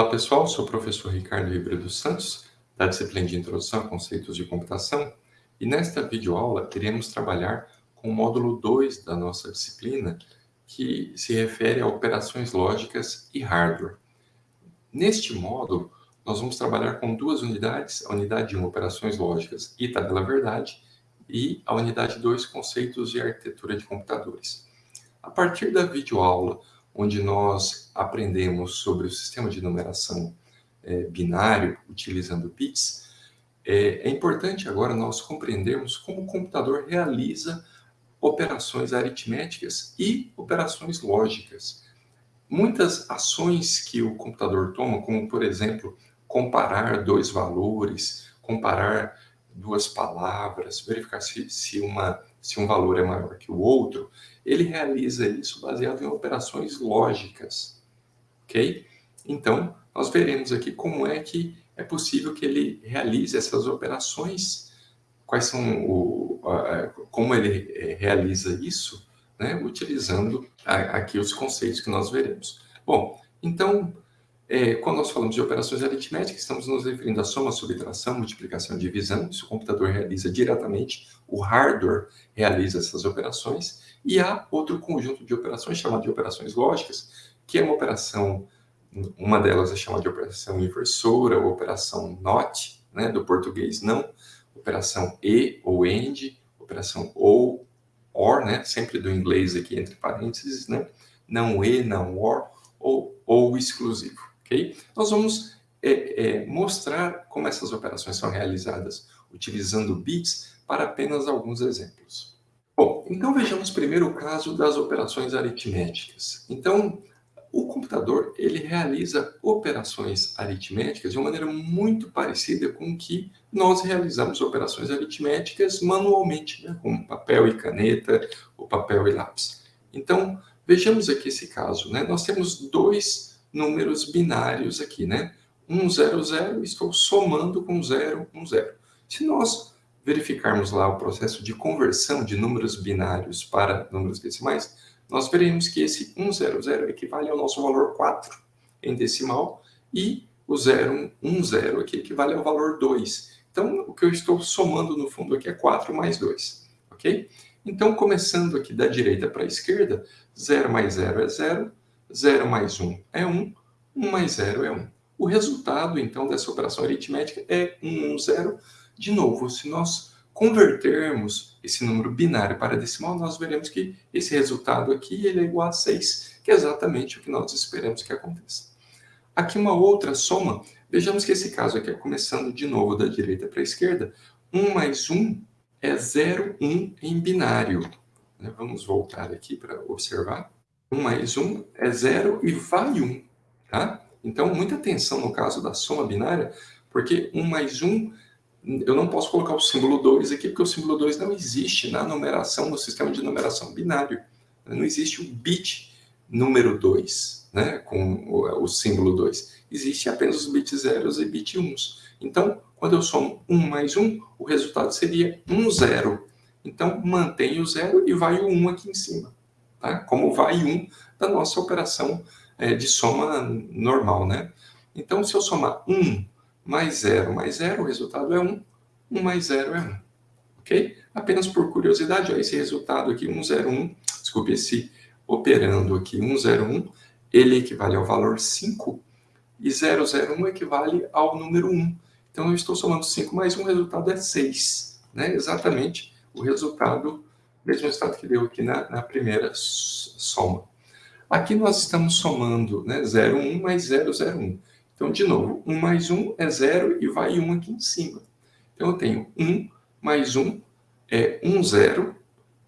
Olá pessoal, sou o professor Ricardo Ribeiro dos Santos, da disciplina de Introdução a Conceitos de Computação, e nesta videoaula iremos trabalhar com o módulo 2 da nossa disciplina, que se refere a operações lógicas e hardware. Neste módulo, nós vamos trabalhar com duas unidades, a unidade 1, operações lógicas e tabela verdade, e a unidade 2, conceitos de arquitetura de computadores. A partir da videoaula onde nós aprendemos sobre o sistema de numeração é, binário, utilizando bits, é, é importante agora nós compreendermos como o computador realiza operações aritméticas e operações lógicas. Muitas ações que o computador toma, como, por exemplo, comparar dois valores, comparar duas palavras, verificar se, se, uma, se um valor é maior que o outro, ele realiza isso baseado em operações lógicas, ok? Então, nós veremos aqui como é que é possível que ele realize essas operações, quais são o, como ele é, realiza isso, né, utilizando aqui os conceitos que nós veremos. Bom, então, é, quando nós falamos de operações aritméticas, estamos nos referindo à soma, subtração, multiplicação e divisão. Isso o computador realiza diretamente, o hardware realiza essas operações. E há outro conjunto de operações chamado de operações lógicas, que é uma operação, uma delas é chamada de operação inversora, ou operação NOT, né, do português não, operação E ou AND, operação OU, OR, né, sempre do inglês aqui entre parênteses, né, não E, não OR, ou, ou exclusivo ok? Nós vamos é, é, mostrar como essas operações são realizadas utilizando bits para apenas alguns exemplos. Bom, então vejamos primeiro o caso das operações aritméticas. Então, o computador ele realiza operações aritméticas de uma maneira muito parecida com que nós realizamos operações aritméticas manualmente, né? com papel e caneta, ou papel e lápis. Então, vejamos aqui esse caso. Né? Nós temos dois números binários aqui, né? 1, 0, 0, estou somando com 0, 1, 0. Se nós verificarmos lá o processo de conversão de números binários para números decimais, nós veremos que esse 1, 0, 0 equivale ao nosso valor 4 em decimal e o 0, 1, 0 aqui equivale ao valor 2. Então, o que eu estou somando no fundo aqui é 4 mais 2, ok? Então, começando aqui da direita para a esquerda, 0 mais 0 é 0, 0 mais 1 é 1, 1 mais 0 é 1. O resultado, então, dessa operação aritmética é 1, 1, 0. De novo, se nós convertermos esse número binário para decimal, nós veremos que esse resultado aqui ele é igual a 6, que é exatamente o que nós esperamos que aconteça. Aqui uma outra soma, vejamos que esse caso aqui começando de novo da direita para a esquerda, 1 mais 1 é 0, 1 em binário. Vamos voltar aqui para observar. 1 mais 1 é 0 e vai 1, tá? Então, muita atenção no caso da soma binária, porque 1 mais 1, eu não posso colocar o símbolo 2 aqui, porque o símbolo 2 não existe na numeração, no sistema de numeração binário. Não existe o bit número 2, né, com o, o símbolo 2. Existe apenas os bits zeros e bit 1. Então, quando eu somo 1 mais 1, o resultado seria 1, 0. Então, mantém o 0 e vai o 1 aqui em cima tá? como vai 1 da nossa operação é, de soma normal. Né? Então, se eu somar 1 mais 0 mais 0, o resultado é 1. 1 mais 0 é 1. Ok? Apenas por curiosidade, ó, esse resultado aqui, 101, desculpe, esse operando aqui, 101, ele equivale ao valor 5 e 001 equivale ao número 1. Então, eu estou somando 5 mais 1, o resultado é 6. Né? Exatamente o resultado mesmo resultado que deu aqui na, na primeira soma. Aqui nós estamos somando né, 0, 1 mais 0, 0, 1. Então, de novo, 1 mais 1 é 0 e vai 1 aqui em cima. Então, eu tenho 1 mais 1 é 1, 0,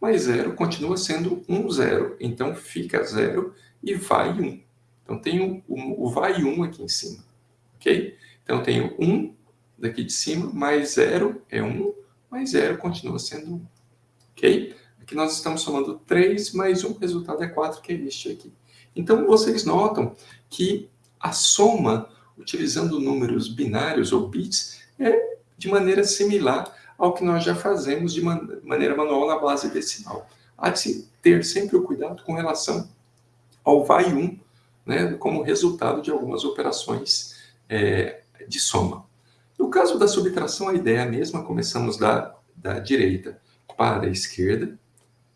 mais 0 continua sendo 1, 0. Então, fica 0 e vai 1. Então, tenho o, o vai 1 aqui em cima. Ok? Então, tenho 1 daqui de cima, mais 0 é 1, mais 0 continua sendo 1. Ok? Aqui nós estamos somando 3 mais 1, o resultado é 4, que é este aqui. Então, vocês notam que a soma, utilizando números binários ou bits, é de maneira similar ao que nós já fazemos de man maneira manual na base decimal. Há de se ter sempre o cuidado com relação ao vai 1 né, como resultado de algumas operações é, de soma. No caso da subtração, a ideia é a mesma, começamos da, da direita para a esquerda.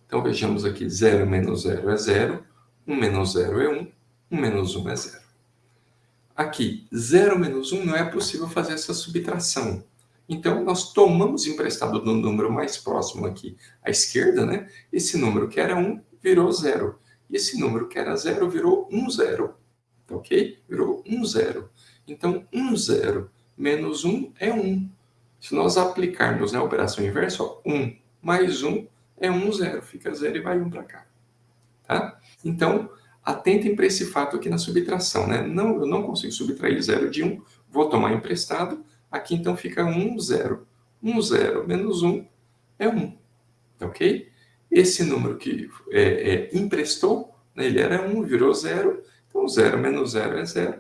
Então, vejamos aqui, 0 menos 0 é 0, 1 menos 0 é 1, 1 menos 1 é 0. Aqui, 0 menos 1 não é possível fazer essa subtração. Então, nós tomamos emprestado do número mais próximo aqui à esquerda, né? Esse número que era 1 virou 0. E esse número que era 0 virou 1, 0. Ok? Virou 1, 0. Então, 1, 0 menos 1 é 1. Se nós aplicarmos né, a operação inversa, ó, 1 mais 1 é 1, 0. Fica 0 e vai 1 para cá. Tá? Então, atentem para esse fato aqui na subtração. Né? Não, eu não consigo subtrair 0 de 1, vou tomar emprestado. Aqui, então, fica 1, 0. 1, 0 menos 1 é 1. Ok? Esse número que é, é, emprestou, né, ele era 1, virou 0. Então, 0 menos 0 é 0.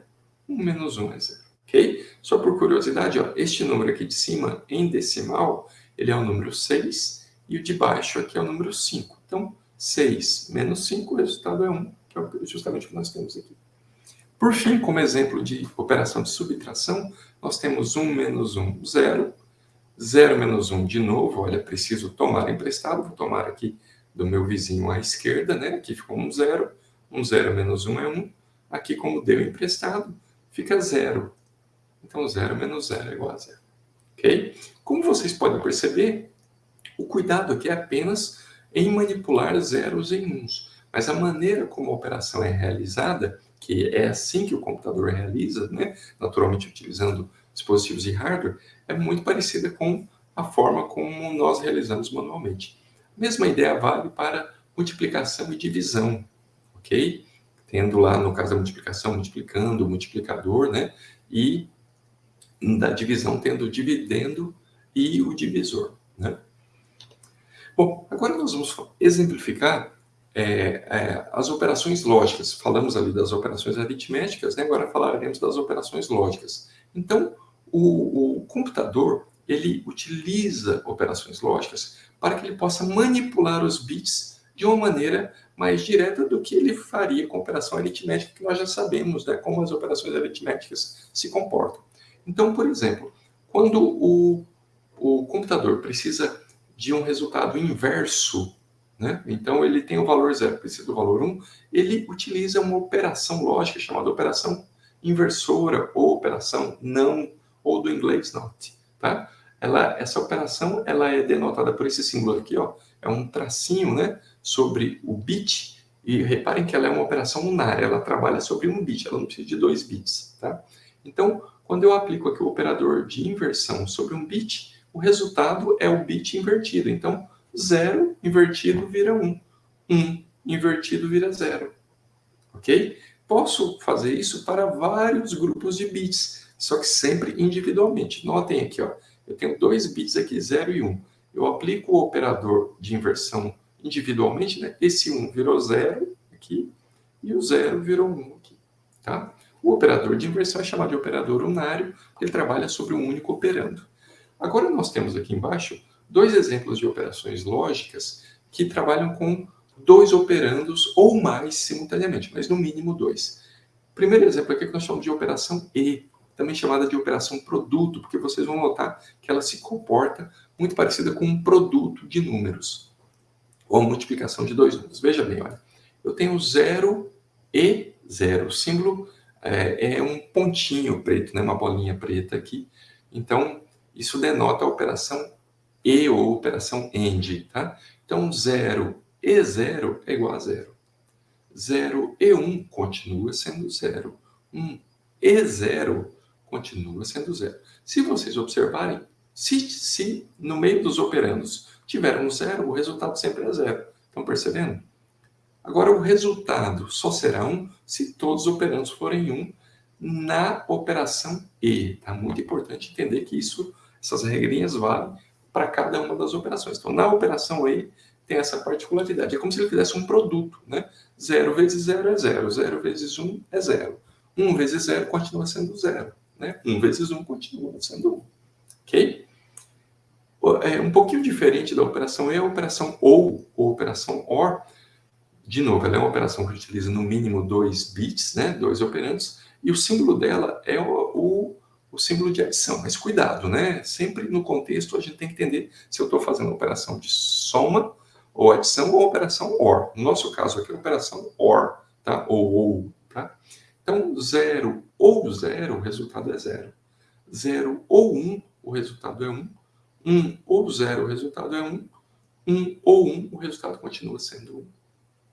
1 menos 1 é 0. Ok? Só por curiosidade, ó, este número aqui de cima, em decimal, ele é o número 6. E o de baixo aqui é o número 5. Então, 6 menos 5, o resultado é 1, que é justamente o que nós temos aqui. Por fim, como exemplo de operação de subtração, nós temos 1 menos 1, 0. 0 menos 1 de novo, olha, preciso tomar emprestado, vou tomar aqui do meu vizinho à esquerda, né? Aqui ficou um 0. 1 0 menos 1 é 1. Aqui, como deu emprestado, fica 0. Então, 0 menos 0 é igual a 0. Ok? Como vocês podem perceber, o cuidado aqui é apenas em manipular zeros em uns. Mas a maneira como a operação é realizada, que é assim que o computador realiza, né, naturalmente utilizando dispositivos de hardware, é muito parecida com a forma como nós realizamos manualmente. A mesma ideia vale para multiplicação e divisão, ok? Tendo lá, no caso da multiplicação, multiplicando multiplicador, né? E da divisão tendo o dividendo e o divisor, né? Bom, agora nós vamos exemplificar é, é, as operações lógicas. Falamos ali das operações aritméticas, né? agora falaremos das operações lógicas. Então, o, o computador, ele utiliza operações lógicas para que ele possa manipular os bits de uma maneira mais direta do que ele faria com operação aritmética, que nós já sabemos né, como as operações aritméticas se comportam. Então, por exemplo, quando o, o computador precisa de um resultado inverso, né? então ele tem o valor zero, precisa do valor 1, ele utiliza uma operação lógica chamada operação inversora ou operação não, ou do inglês not. Tá? Ela, essa operação ela é denotada por esse símbolo aqui, ó, é um tracinho né, sobre o bit, e reparem que ela é uma operação unária, ela trabalha sobre um bit, ela não precisa de dois bits. Tá? Então, quando eu aplico aqui o operador de inversão sobre um bit, o resultado é o bit invertido. Então, 0 invertido vira 1. Um. 1 um invertido vira 0. Ok? Posso fazer isso para vários grupos de bits, só que sempre individualmente. Notem aqui, ó, eu tenho dois bits aqui, 0 e 1. Um. Eu aplico o operador de inversão individualmente, né? esse 1 um virou 0 aqui, e o 0 virou 1 um aqui. Tá? O operador de inversão é chamado de operador unário, ele trabalha sobre um único operando. Agora nós temos aqui embaixo dois exemplos de operações lógicas que trabalham com dois operandos ou mais simultaneamente, mas no mínimo dois. Primeiro exemplo aqui é que nós chamamos de operação E, também chamada de operação produto, porque vocês vão notar que ela se comporta muito parecida com um produto de números, ou a multiplicação de dois números. Veja bem, olha, eu tenho 0 e 0. O símbolo é, é, um pontinho preto, né, uma bolinha preta aqui. Então, isso denota a operação E ou operação AND, tá? Então, 0 e 0 é igual a 0. 0 e 1 continua sendo 0. 1 e 0 continua sendo 0. Se vocês observarem, se, se no meio dos operandos tiver um 0, o resultado sempre é 0. Estão percebendo? Agora, o resultado só será 1 se todos os operandos forem 1 na operação E. Tá muito importante entender que isso essas regrinhas valem para cada uma das operações. Então, na operação E, tem essa particularidade. É como se ele fizesse um produto, né? 0 vezes 0 é 0, 0 vezes 1 é 0. 1 vezes 0 continua sendo 0, né? 1 vezes 1 continua sendo 1. Ok? É um pouquinho diferente da operação E, a operação OU, ou operação OR, de novo, ela é uma operação que utiliza no mínimo dois bits, né, dois operandos, e o símbolo dela é o, o, o símbolo de adição. Mas cuidado, né? Sempre no contexto a gente tem que entender se eu estou fazendo uma operação de soma, ou adição, ou operação OR. No nosso caso aqui, é operação OR, tá? Ou OU, tá? Então, 0 ou 0, o resultado é 0. 0 ou 1, um, o resultado é 1. Um. 1 um ou 0, o resultado é 1. Um. 1 ou 1, o resultado continua sendo 1.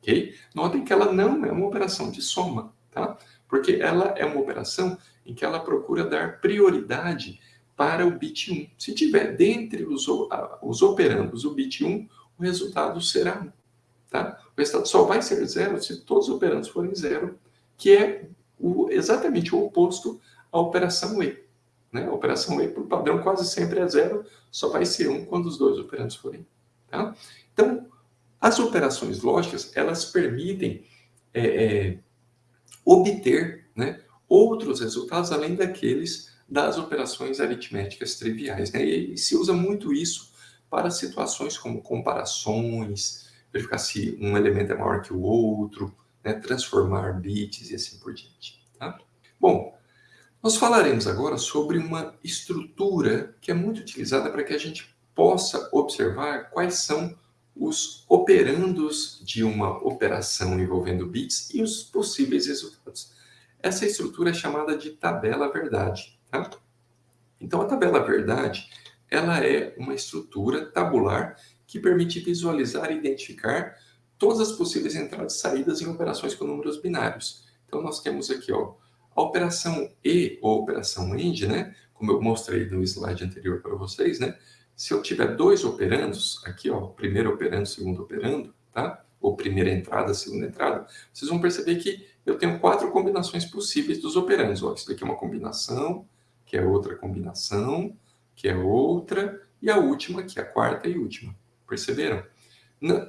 Ok? Notem que ela não é uma operação de soma, tá? Porque ela é uma operação em que ela procura dar prioridade para o bit 1. Se tiver dentre os, os operandos o bit 1, o resultado será 1. Tá? O resultado só vai ser 0 se todos os operandos forem 0, que é o, exatamente o oposto à operação E. Né? A operação E, por padrão, quase sempre é 0, só vai ser 1 quando os dois operandos forem. Tá? Então, as operações lógicas, elas permitem é, é, obter né, outros resultados além daqueles das operações aritméticas triviais. Né? E, se usa muito isso para situações como comparações, verificar se um elemento é maior que o outro, né, transformar bits e assim por diante. Tá? Bom, nós falaremos agora sobre uma estrutura que é muito utilizada para que a gente possa observar quais são os operandos de uma operação envolvendo bits e os possíveis resultados. Essa estrutura é chamada de tabela verdade. Tá? Então, a tabela verdade ela é uma estrutura tabular que permite visualizar e identificar todas as possíveis entradas e saídas em operações com números binários. Então, nós temos aqui ó, a operação E ou operação AND, né? como eu mostrei no slide anterior para vocês, né? Se eu tiver dois operandos, aqui, ó, primeiro operando, segundo operando, tá? Ou primeira entrada, segunda entrada, vocês vão perceber que eu tenho quatro combinações possíveis dos operandos. Ó, isso daqui é uma combinação, que é outra combinação, que é outra, e a última, que é a quarta e última. Perceberam?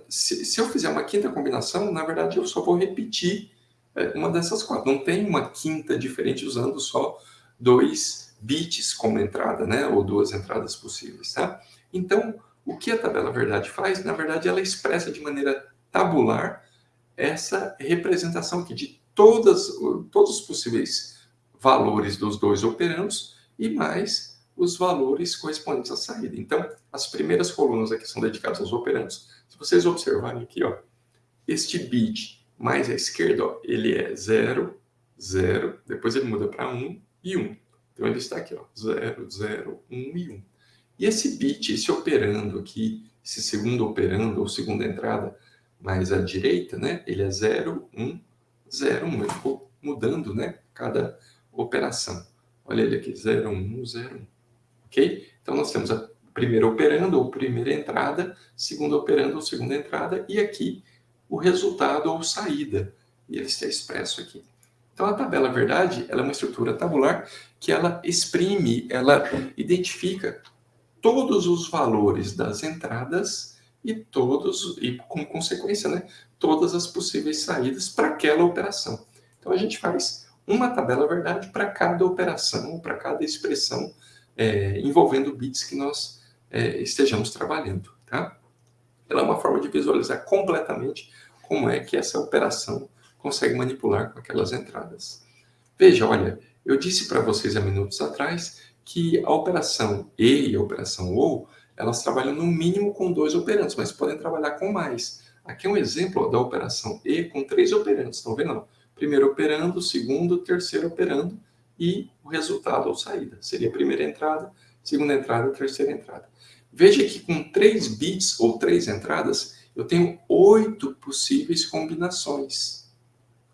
Se, se eu fizer uma quinta combinação, na verdade eu só vou repetir é, uma dessas quatro. Não tem uma quinta diferente usando só dois bits como entrada, né? ou duas entradas possíveis. Tá? Então, o que a tabela verdade faz? Na verdade, ela expressa de maneira tabular essa representação aqui de todas, todos os possíveis valores dos dois operandos e mais os valores correspondentes à saída. Então, as primeiras colunas aqui são dedicadas aos operandos. Se vocês observarem aqui, ó, este bit mais à esquerda, ó, ele é 0, 0, depois ele muda para 1 e 1. Então ele está aqui, ó, 0, 0, 1 e 1. E esse bit, esse operando aqui, esse segundo operando, ou segunda entrada mais à direita, né? Ele é 0, 1, 0, 1. Ele ficou mudando, né? Cada operação. Olha ele aqui, 0, 1, 0, 1. Ok? Então nós temos a primeira operando, ou primeira entrada, segunda operando, ou segunda entrada, e aqui o resultado ou saída. E ele está expresso aqui. Então, a tabela verdade ela é uma estrutura tabular que ela exprime, ela identifica todos os valores das entradas e todos, e com consequência, né, todas as possíveis saídas para aquela operação. Então, a gente faz uma tabela verdade para cada operação, para cada expressão é, envolvendo bits que nós é, estejamos trabalhando. Tá? Ela é uma forma de visualizar completamente como é que essa operação consegue manipular com aquelas entradas. Veja, olha, eu disse para vocês há minutos atrás que a operação E e a operação OU, elas trabalham no mínimo com dois operandos, mas podem trabalhar com mais. Aqui é um exemplo ó, da operação E com três operandos, estão vendo? Primeiro operando, segundo, terceiro operando e o resultado ou saída. Seria a primeira entrada, segunda entrada, terceira entrada. Veja que com três bits ou três entradas, eu tenho oito possíveis combinações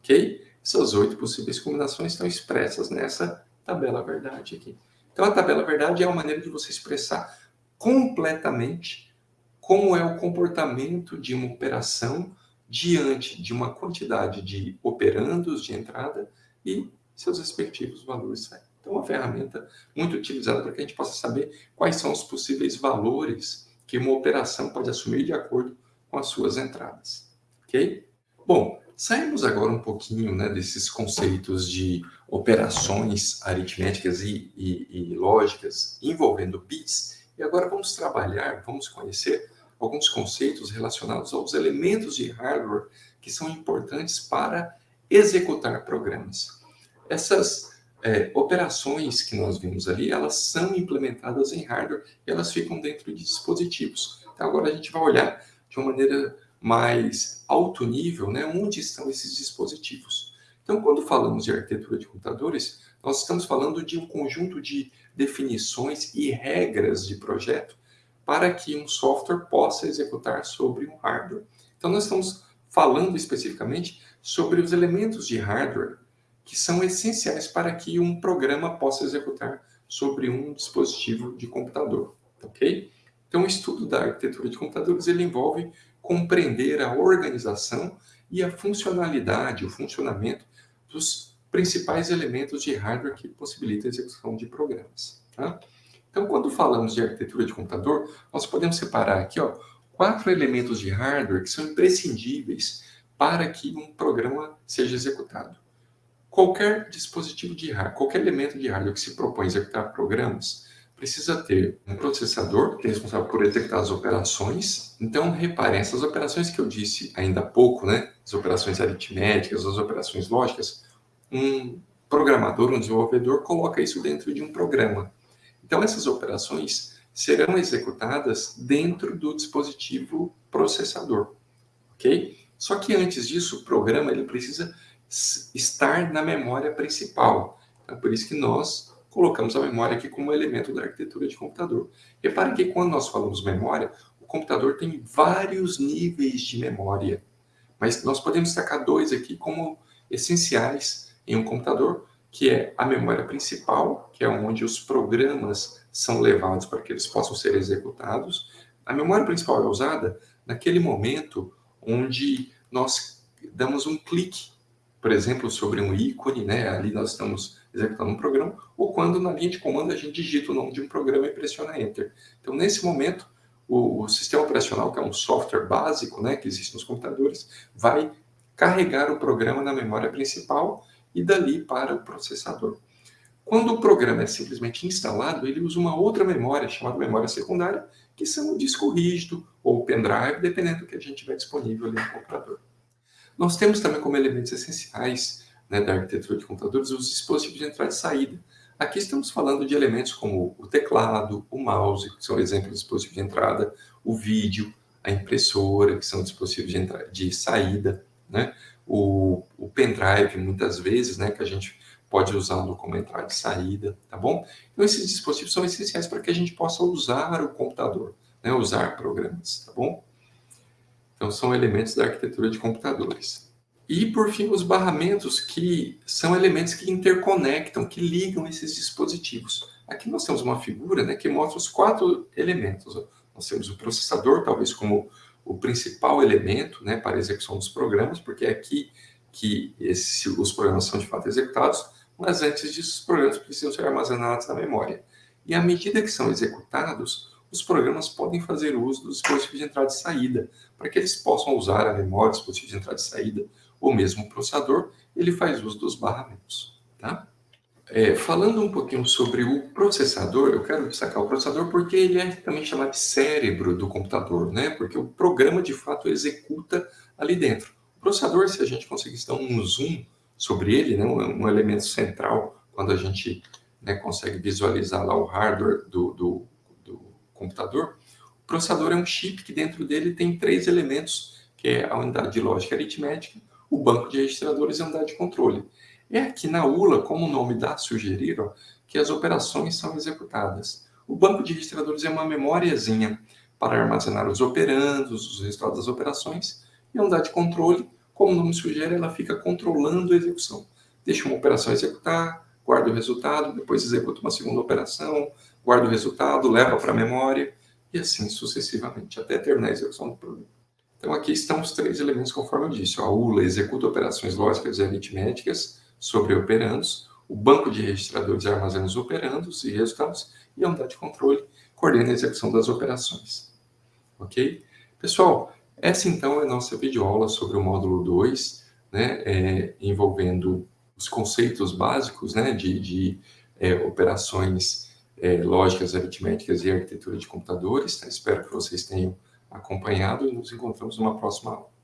ok? Essas oito possíveis combinações estão expressas nessa tabela verdade aqui. Então, a tabela verdade é uma maneira de você expressar completamente como é o comportamento de uma operação diante de uma quantidade de operandos de entrada e seus respectivos valores. Então, é uma ferramenta muito utilizada para que a gente possa saber quais são os possíveis valores que uma operação pode assumir de acordo com as suas entradas. Ok? Bom, Saímos agora um pouquinho né, desses conceitos de operações aritméticas e, e, e, lógicas envolvendo bits, e agora vamos trabalhar, vamos conhecer alguns conceitos relacionados aos elementos de hardware que são importantes para executar programas. Essas é, operações que nós vimos ali, elas são implementadas em hardware e elas ficam dentro de dispositivos. Então agora a gente vai olhar de uma maneira mais alto nível, né, onde estão esses dispositivos. Então, quando falamos de arquitetura de computadores, nós estamos falando de um conjunto de definições e regras de projeto para que um software possa executar sobre um hardware. Então, nós estamos falando especificamente sobre os elementos de hardware que são essenciais para que um programa possa executar sobre um dispositivo de computador, ok? Então, o estudo da arquitetura de computadores ele envolve compreender a organização e a funcionalidade, o funcionamento dos principais elementos de hardware que possibilitam a execução de programas. Tá? Então, quando falamos de arquitetura de computador, nós podemos separar aqui ó, quatro elementos de hardware que são imprescindíveis para que um programa seja executado. Qualquer dispositivo de hardware, qualquer elemento de hardware que se propõe a executar programas, precisa ter um processador que é responsável por executar as operações. Então, reparem, essas operações que eu disse ainda há pouco, né, as operações aritméticas, as operações lógicas, um programador, um desenvolvedor, coloca isso dentro de um programa. Então, essas operações serão executadas dentro do dispositivo processador, ok? Só que antes disso, o programa ele precisa estar na memória principal. É por isso que nós colocamos a memória aqui como elemento da arquitetura de computador. Repare que quando nós falamos memória, o computador tem vários níveis de memória, mas nós podemos destacar dois aqui como essenciais em um computador, que é a memória principal, que é onde os programas são levados para que eles possam ser executados. A memória principal é usada naquele momento onde nós damos um clique, por exemplo, sobre um ícone, né? ali nós estamos executando um programa, ou quando na linha de comando a gente digita o nome de um programa e pressiona Enter. Então, nesse momento, o, o sistema operacional, que é um software básico né, que existe nos computadores, vai carregar o programa na memória principal e dali para o processador. Quando o programa é simplesmente instalado, ele usa uma outra memória, chamada memória secundária, que são o disco rígido ou pendrive, dependendo do que a gente tiver disponível ali no computador. Nós temos também como elementos essenciais né, da arquitetura de computadores, os dispositivos de entrada e saída. Aqui estamos falando de elementos como o teclado, o mouse, que são exemplos de dispositivos de entrada, o vídeo, a impressora, que são dispositivos de, de saída, né? o, o pendrive, muitas vezes, né, que a gente pode usá-lo como entrada e saída, tá bom? Então, esses dispositivos são essenciais para que a gente possa usar o computador, né, usar programas, tá bom? Então, são elementos da arquitetura de computadores. E, por fim, os barramentos, que são elementos que interconectam, que ligam esses dispositivos. Aqui nós temos uma figura né, que mostra os quatro elementos. Nós temos o processador, talvez como o principal elemento né, para a execução dos programas, porque é aqui que esse, os programas são de fato executados, mas antes disso os programas precisam ser armazenados na memória. E à medida que são executados, os programas podem fazer uso dos dispositivos de entrada e saída, para que eles possam usar a memória, dispositivo de entrada e saída, ou mesmo o processador, ele faz uso dos barramentos. Tá? É, falando um pouquinho sobre o processador, eu quero destacar o processador porque ele é também chamado de cérebro do computador, né? porque o programa de fato executa ali dentro. O processador, se a gente conseguir dar um zoom sobre ele, né? um, um elemento central, quando a gente né, consegue visualizar lá o hardware do, do, do computador, o processador é um chip que dentro dele tem três elementos, que é a unidade de lógica aritmética, o banco de registradores e unidade de controle. É aqui na ULA, como o nome dá sugerir, ó, que as operações são executadas. O banco de registradores é uma memóriazinha para armazenar os operandos, os resultados das operações, e a unidade de controle, como o nome sugere, ela fica controlando a execução. Deixa uma operação executar, guarda o resultado, depois executa uma segunda operação, guarda o resultado, leva para a memória, e assim sucessivamente, até terminar a execução do programa. Então aqui estão os três elementos conforme eu disse. A ULA executa operações lógicas e aritméticas sobre operandos, o banco de registradores armazena os operandos e resultados, e a unidade de controle coordena a execução das operações. Ok? Pessoal, essa então é a nossa videoaula sobre o módulo 2, né, é, envolvendo os conceitos básicos né, de, de é, operações é, lógicas, aritméticas e arquitetura de computadores. Tá? Espero que vocês tenham acompanhado e nos encontramos numa próxima aula.